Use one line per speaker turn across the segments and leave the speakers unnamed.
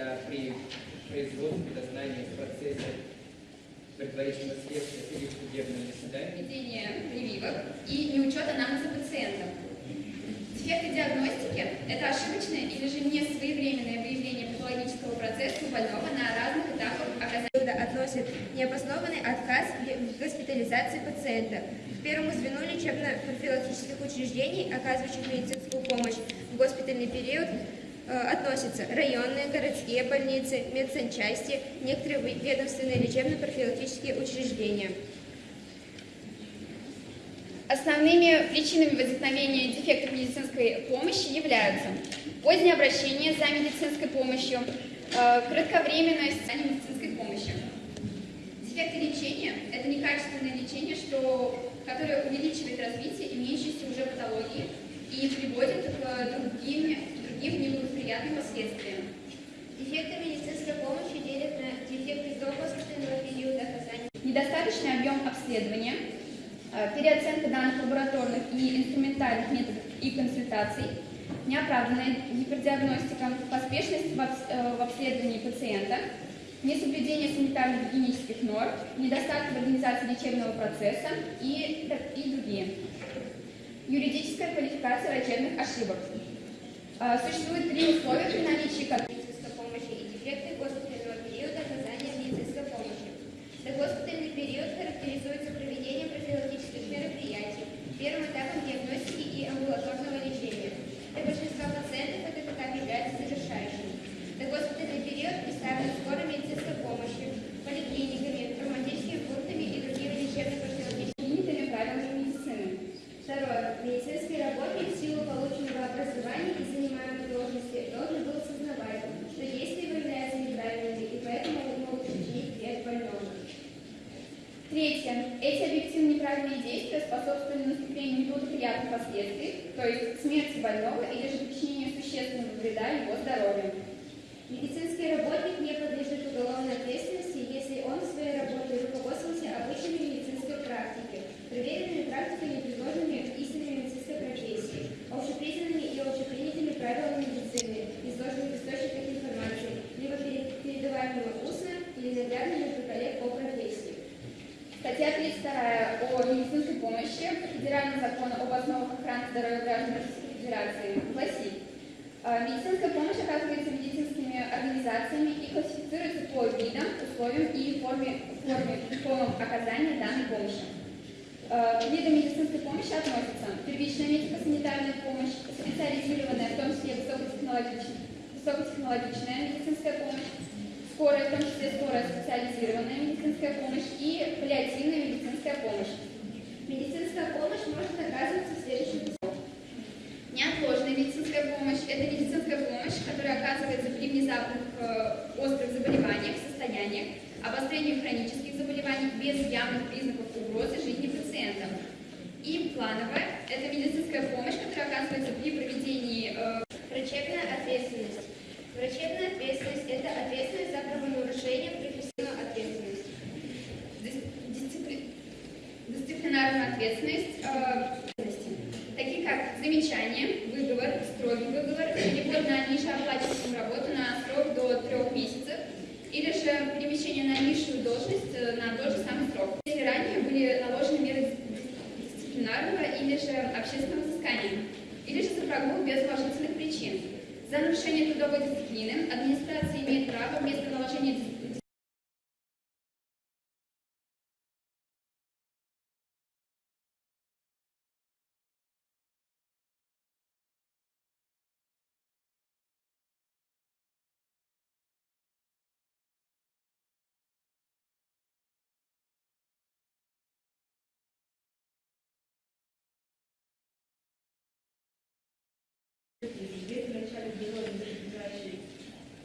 когда при производстве дознания в процессе предварительного следствия или в судебном заседании
ведение прививок и неучет анализа пациента. Дефекты диагностики – это ошибочное или же несвоевременное выявление патологического процесса у больного на разных этапах оказания.
Сюда относят необоснованный отказ в госпитализации пациента. К первому звену лечебно-профилактических учреждений, оказывающих медицинскую помощь в госпитальный период, относятся районные, городские больницы, медсанчасти, некоторые ведомственные лечебно-профилактические учреждения.
Основными причинами возникновения дефектов медицинской помощи являются позднее обращение за медицинской помощью, э, кратковременность медицинской помощи. Дефекты лечения – это некачественное лечение, что, которое увеличивает развитие имеющейся уже патологии и приводит к другим, другим неблагоприятным последствиям.
Дефекты медицинской помощи делят на дефекты до периода оказания
Недостаточный объем обследования, э, переоценка данных лабораторных и инструментальных методов и консультаций, неоправданная гипердиагностика, поспешность в э, обследовании пациента, несоблюдение санитарно-гигиенических норм, недостаток в организации лечебного процесса и, и другие. Юридическая квалификация врачебных ошибок. Э, Существует три условия, при наличии которых
медицинской помощи и дефекты госпитального периода оказания медицинской помощи. Догоспитальный период характеризуется проведением профилактических мероприятий, первым этапом диагностики и амбулаторного лечения. Для большинства пациентов этот этап является завершающим. Догоспитальный период представлен скорой медицинской помощью, поликлиниками, травматическими пунктами и другими лечебно-профилактическими
принятыми правилами медицины.
Второе. Медицинский работник в силу полученного образования и занимаемой должности должен был осознавать, что действия его являются неправильными и поэтому могут причинить вред больному.
Третье. Эти объективно неправильные действия способствовали наступлению неблагоприятных последствий, то есть смерти больного или же причинению существенного вреда его здоровью.
Медицинский работник не подлежит уголовной ответственности, если он в своей работе руководствовался обычными медицинской практикой, проверенными практиками,
Статья 32 о медицинской помощи Федерального закона об основах охраны здоровья граждан Российской Федерации гласит, «Э, медицинская помощь оказывается медицинскими организациями и классифицируется по видам, условиям и форме, форме формам оказания данной помощи. Э, К видам медицинской помощи относятся первичная медико-санитарная помощь, специализированная, в том числе высокотехнологичная, высокотехнологичная медицинская помощь, скорая, в том числе скорая специализированная медицинская помощь и паллиативная медицинская помощь.
Медицинская помощь может оказываться следующим
Неотложная медицинская помощь – это медицинская помощь, которая оказывается при внезапных э, острых заболеваниях, состояниях, обострении хронических заболеваний без явных признаков угрозы жизни пациента. И плановая – это медицинская помощь, которая оказывается при проведении э,
Врачебная ответственность. Врачебная ответственность – это ответственность за правонарушение, профессиональную ответственность.
дис- дисципли- дисциплинарную ответственность, э, такие как замечание, выговор, строгий выговор, перевод на нижеоплачиваемую работу на срок до трех месяцев, или же перемещение на низшую должность э, на тот же самый срок. Если ранее были наложены меры дисциплинарного или же общественного взыскания, или же за прогул без уважительных причин. За нарушение трудовой дисциплины администрация имеет право вместо наложения дис-
в начале перевода ближайший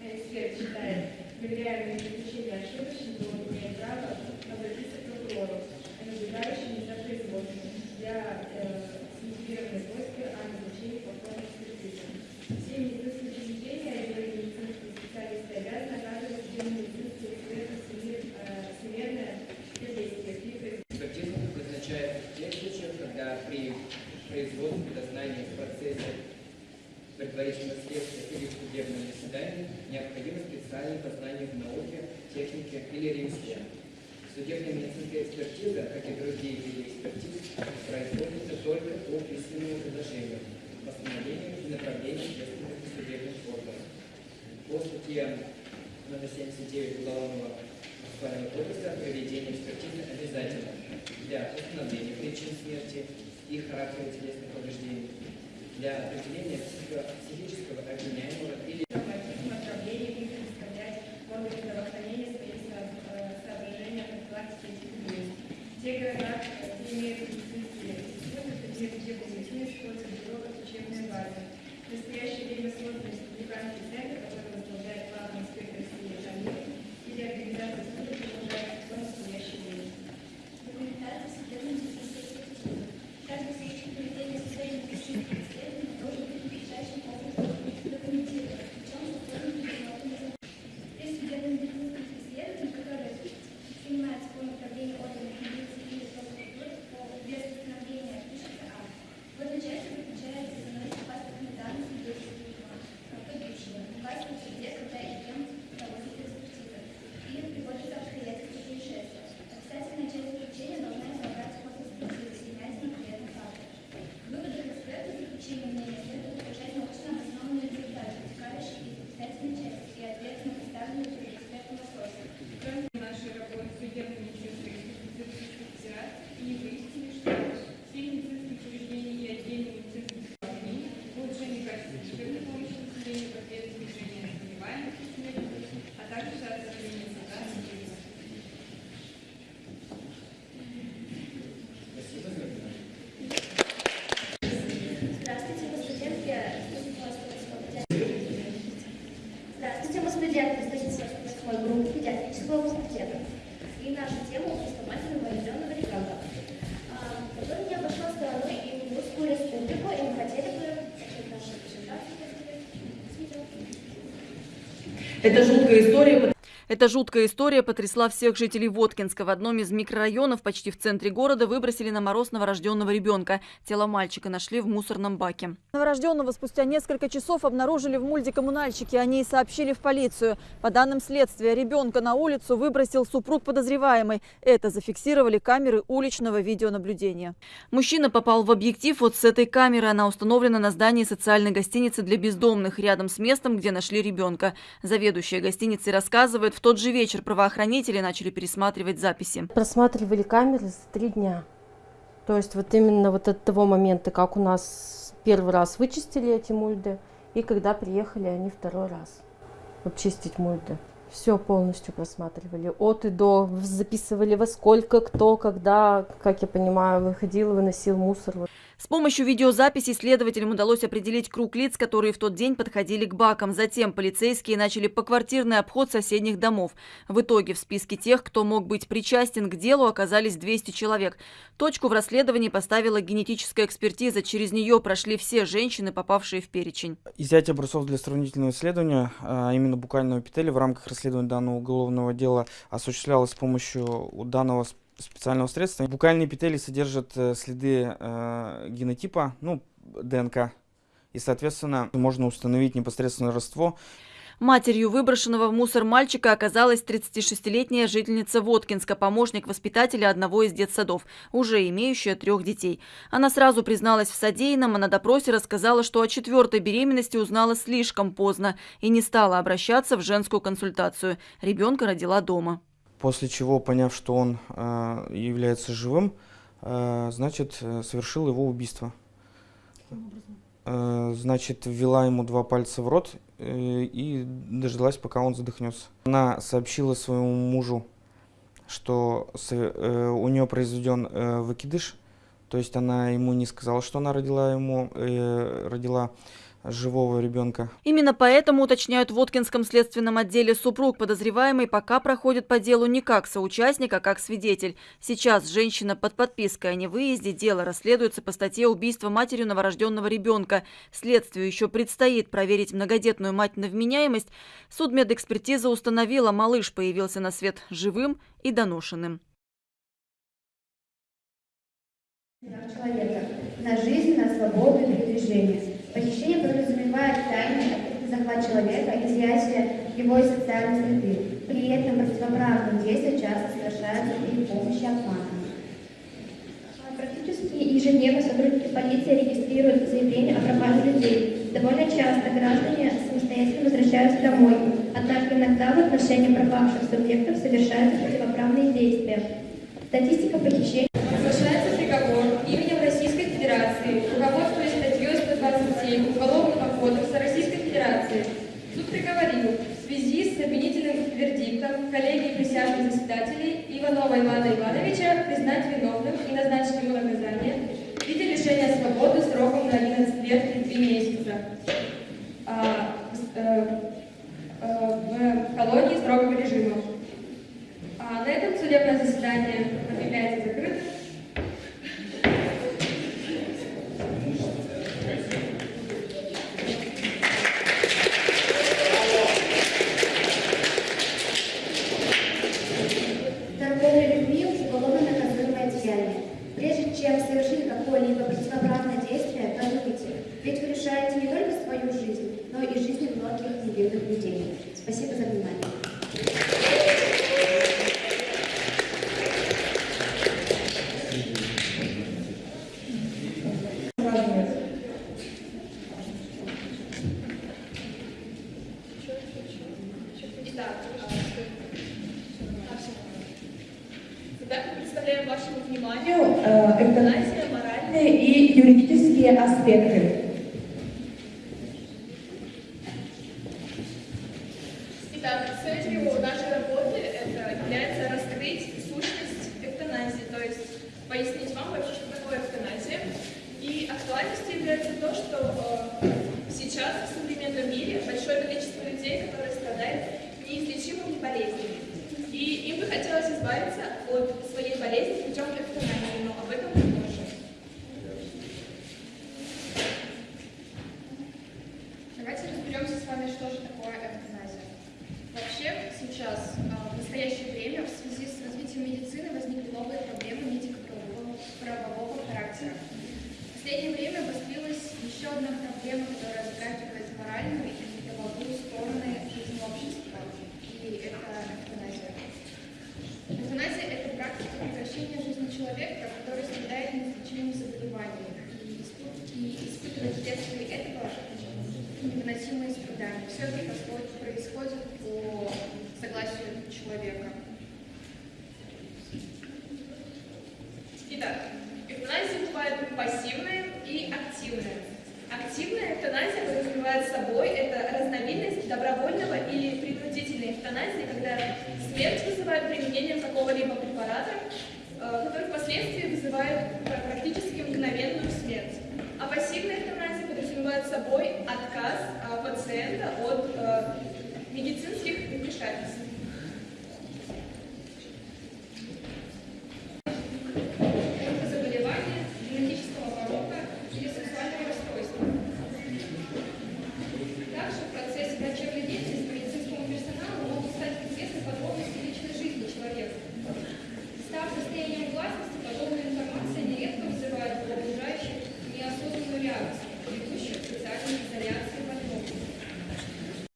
эксперт считает проверяемые заключения ошибочными, то он имеет право обратиться к прокурору, наблюдающему за производством для э, мотивированной просьбы о назначении повторной экспертизы. Все медицинские учреждения и медицинские специалисты обязаны оказывать всем медицинским экспертам всемир- э, всемирное содействие при производстве
Экспертиза предназначается в тех случаях, когда при производстве дознания в процессе предварительного следствия или в судебном заседании необходимо специальное познание в науке, технике или ремесле. Судебная медицинская экспертиза, как и другие виды экспертиз, производится только по письменному предложению, постановлению и направлению ответственных судебных органов. По статье номер 79 Уголовного процессуального кодекса проведение экспертизы обязательно для установления причин смерти и характера телесных повреждений, для определения психического обвиняемого или
Ms.
Это жуткая история,
Эта жуткая история потрясла всех жителей Воткинска. В одном из микрорайонов почти в центре города выбросили на мороз новорожденного ребенка. Тело мальчика нашли в мусорном баке. Новорожденного спустя несколько часов обнаружили в мультикоммунальщике. Они и сообщили в полицию. По данным следствия, ребенка на улицу выбросил супруг подозреваемый. Это зафиксировали камеры уличного видеонаблюдения. Мужчина попал в объектив вот с этой камеры. Она установлена на здании социальной гостиницы для бездомных, рядом с местом, где нашли ребенка. Заведующая гостиницей рассказывает, в тот же вечер правоохранители начали пересматривать записи.
Просматривали камеры за три дня. То есть вот именно вот от того момента, как у нас первый раз вычистили эти мульды, и когда приехали они второй раз вот чистить мульды. Все полностью просматривали. От и до. Записывали во сколько, кто, когда, как я понимаю, выходил, выносил мусор.
С помощью видеозаписи следователям удалось определить круг лиц, которые в тот день подходили к бакам. Затем полицейские начали поквартирный обход соседних домов. В итоге в списке тех, кто мог быть причастен к делу, оказались 200 человек. Точку в расследовании поставила генетическая экспертиза. Через нее прошли все женщины, попавшие в перечень.
Изъятие образцов для сравнительного исследования, а именно букального эпителия, в рамках расследования данного уголовного дела осуществлялось с помощью данного специального средства. Букальные эпителии содержат э, следы э, генотипа, ну, ДНК. И, соответственно, можно установить непосредственно родство
Матерью выброшенного в мусор мальчика оказалась 36-летняя жительница Воткинска, помощник воспитателя одного из детсадов, уже имеющая трех детей. Она сразу призналась в содеянном, а на допросе рассказала, что о четвертой беременности узнала слишком поздно и не стала обращаться в женскую консультацию. Ребенка родила дома.
После чего, поняв, что он э, является живым, э, значит, э, совершил его убийство. Э, значит, ввела ему два пальца в рот э, и дождалась, пока он задохнется. Она сообщила своему мужу, что э, у нее произведен э, выкидыш, то есть она ему не сказала, что она родила ему, э, родила живого ребенка.
Именно поэтому, уточняют в Воткинском следственном отделе, супруг подозреваемый пока проходит по делу не как соучастник, а как свидетель. Сейчас женщина под подпиской о невыезде. Дело расследуется по статье убийства матерью новорожденного ребенка. Следствию еще предстоит проверить многодетную мать на вменяемость. Судмедэкспертиза установила, малыш появился на свет живым и доношенным.
Человека на жизнь, на свободу и передвижение. Похищение подразумевает
изъятия его из социальной среды. При этом противоправные действия часто совершаются при помощи обмана. Практически ежедневно сотрудники полиции регистрируют заявления о пропаже людей. Довольно часто граждане самостоятельно возвращаются домой, однако иногда в отношении пропавших субъектов совершаются противоправные действия. Статистика похищений
Соглашается приговор именем Российской Федерации, руководствуясь статьей 127 Уголовного кодекса Российской Федерации. Суд приговорил в связи с обвинительным вердиктом коллегии присяжных заседателей Иванова Ивана Ивановича признать виновным и назначить ему наказание в виде лишения свободы сроком на 11 лет и 3 месяца а, э, э, в колонии строгого режима. А на этом судебное заседание объявляется закрытым.
Невинных людей. Спасибо за внимание.
Представляем вашему вниманию э, эвтаназия, моральные и юридические аспекты. Итак, целью нашей работы это является раскрыть сущность эвтаназии, то есть пояснить вам вообще, что такое эвтаназия. И актуальностью является то, что э, сейчас в современном мире большое количество людей, которые страдают неизлечимыми болезнями. И им бы хотелось избавиться от своей болезни путем эвтаназии, но об этом позже. Давайте разберемся с вами, что же такое эвтаназия. Вообще сейчас, а, в настоящее время, в связи с развитием медицины возникли новые проблемы медико-правового правового характера. В последнее время обострилась еще одна проблема, которая затрагивает моральную и правовую стороны жизни общества, и это эвтаназия. Эвтаназия – это практика прекращения жизни человека, который страдает неизлечимым заболеванием и и испытывает вследствие этого невыносимые страдания. Все это происходит по согласию человека. Итак, эвтаназия бывает пассивная и активная. Активная эвтаназия подразумевает собой это разновидность добровольного или принудительной эвтаназии, когда смерть вызывает применением какого-либо препарата, э, который впоследствии вызывает пр- практически мгновенную смерть. А пассивная эвтаназия подразумевает собой отказ э, пациента от э,